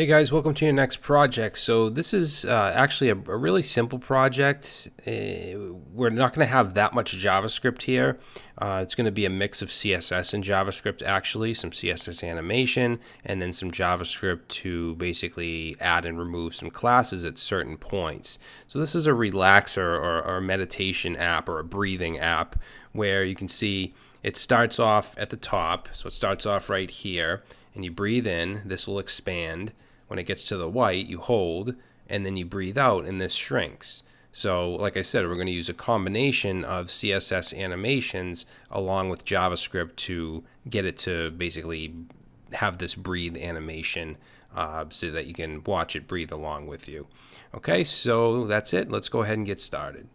Hey guys, welcome to your next project. So this is uh, actually a, a, really simple project. Uh, we're not going to have that much JavaScript here. Uh, it's going to be a mix of CSS and JavaScript actually, some CSS animation, and then some JavaScript to basically add and remove some classes at certain points. So this is a relaxer or, or a meditation app or a breathing app where you can see it starts off at the top. So it starts off right here and you breathe in, this will expand when it gets to the white, you hold and then you breathe out and this shrinks. So like I said, we're going to use a combination of CSS animations along with JavaScript to get it to basically have this breathe animation uh, so that you can watch it breathe along with you. Okay, so that's it. Let's go ahead and get started.